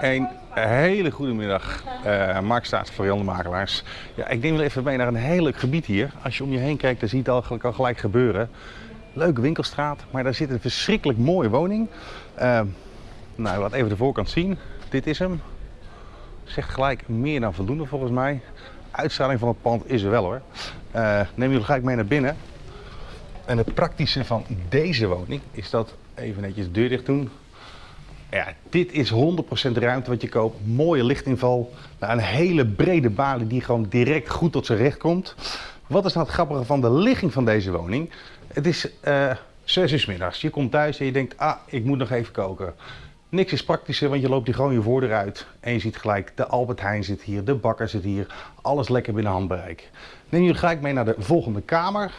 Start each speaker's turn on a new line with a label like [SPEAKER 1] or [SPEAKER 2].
[SPEAKER 1] Een hele goede middag, uh, Mark Staats voor Makelaars. Ja, ik neem wel even mee naar een heel leuk gebied hier. Als je om je heen kijkt, dan zie je het al, al gelijk gebeuren. Leuke winkelstraat, maar daar zit een verschrikkelijk mooie woning. Uh, nou, laat even de voorkant zien. Dit is hem. Zegt gelijk meer dan voldoende volgens mij. Uitstraling van het pand is er wel hoor. Uh, neem jullie gelijk mee naar binnen. En het praktische van deze woning is dat, even netjes de deur dicht doen. Ja, dit is 100% ruimte wat je koopt. Mooie lichtinval. Nou, een hele brede balie die gewoon direct goed tot zijn recht komt. Wat is nou het grappige van de ligging van deze woning? Het is uh, 6 uur middags. Je komt thuis en je denkt, ah, ik moet nog even koken. Niks is praktischer, want je loopt hier gewoon je voordeur uit. En je ziet gelijk, de Albert Heijn zit hier, de bakker zit hier. Alles lekker binnen handbereik. Neem jullie gelijk mee naar de volgende kamer.